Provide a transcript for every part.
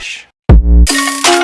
Relaxa.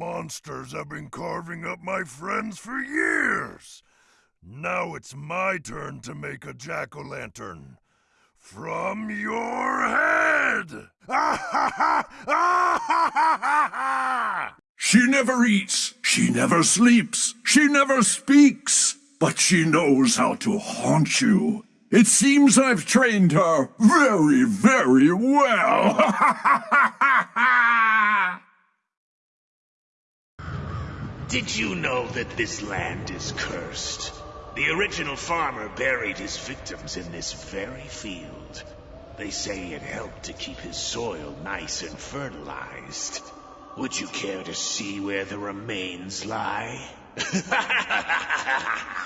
Monsters have been carving up my friends for years. Now it's my turn to make a jack-o'-lantern. From your head! She never eats, she never sleeps, she never speaks, but she knows how to haunt you. It seems I've trained her very, very well. Did you know that this land is cursed? The original farmer buried his victims in this very field. They say it helped to keep his soil nice and fertilized. Would you care to see where the remains lie?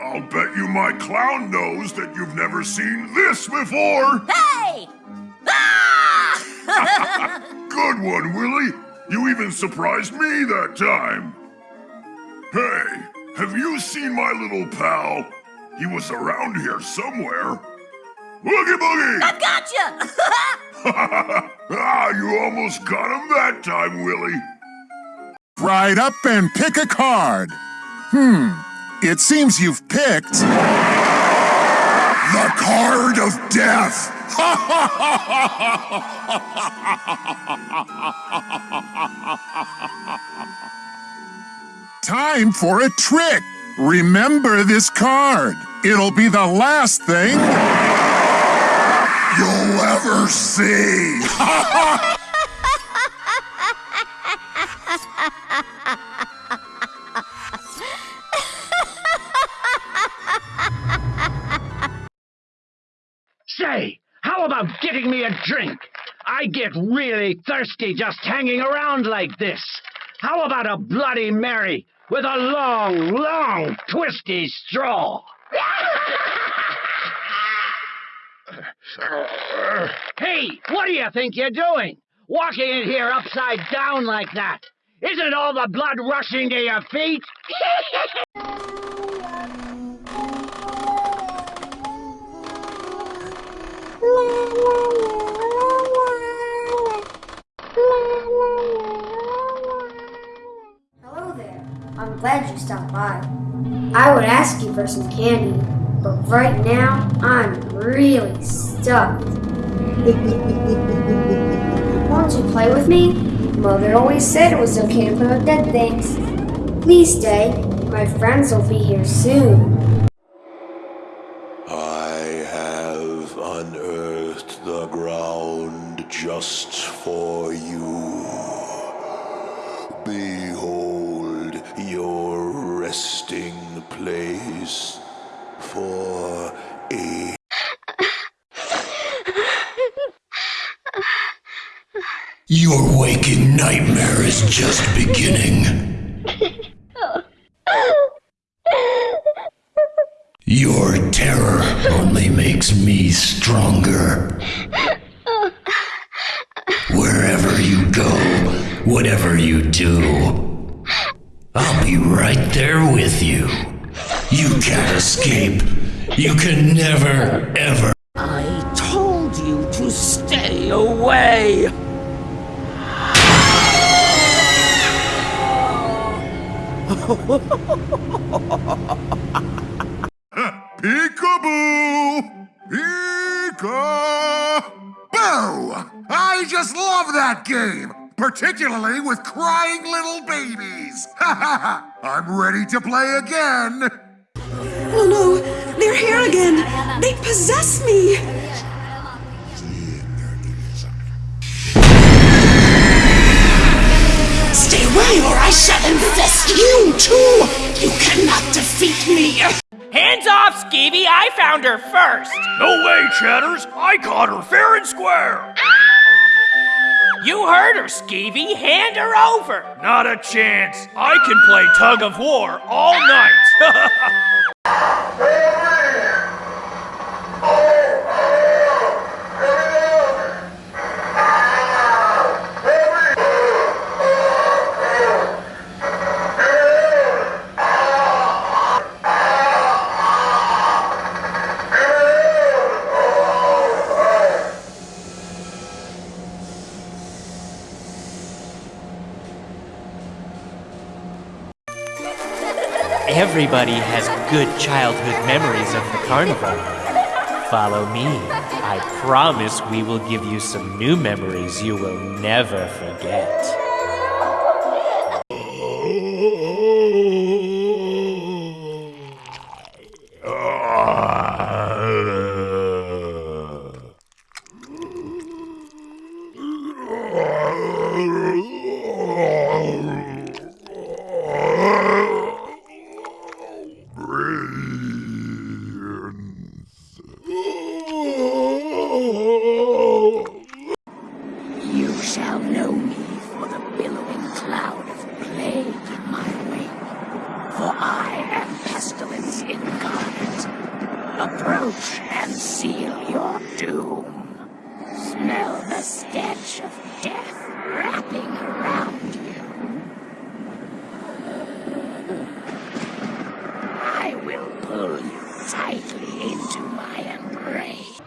I'll bet you my clown knows that you've never seen this before! Hey! Ah! Good one, Willie! You even surprised me that time! Hey, have you seen my little pal? He was around here somewhere. Boogie Boogie! i've gotcha! ah, you almost got him that time, Willie. Ride up and pick a card. Hmm, it seems you've picked. The card of death! Time for a trick. Remember this card. It'll be the last thing You'll ever see! Say, how about getting me a drink? I get really thirsty just hanging around like this. How about a Bloody Mary with a long, long, twisty straw? hey, what do you think you're doing? Walking in here upside down like that? Isn't all the blood rushing to your feet? Hello there. I'm glad you stopped by. I would ask you for some candy, but right now I'm really stuffed. Won't you play with me? Mother always said it was okay to play with dead things. Please stay. My friends will be here soon. I have unearthed the ground just for you. Behold your resting place for a Your waking nightmare is just beginning. Your terror only makes me stronger. Go, whatever you do, I'll be right there with you. You can't escape. You can never, ever. I told you to stay away! Peekaboo! I just love that game! particularly with crying little babies. Ha ha ha! I'm ready to play again. Oh no, they're here again. They possess me. Stay away or I shall infest you too! You cannot defeat me! Hands off, Skeevy! I found her first! No way, Chatters! I caught her fair and square! You heard her, Skeevy! Hand her over! Not a chance! I can play tug of war all night! Everybody has good childhood memories of the carnival. Follow me. I promise we will give you some new memories you will never forget. Oh. You shall know me for the billowing cloud of plague in my wake. For I am pestilence incarnate. Approach and seal your doom. Smell the stench of death wrapping around you. tightly into my embrace.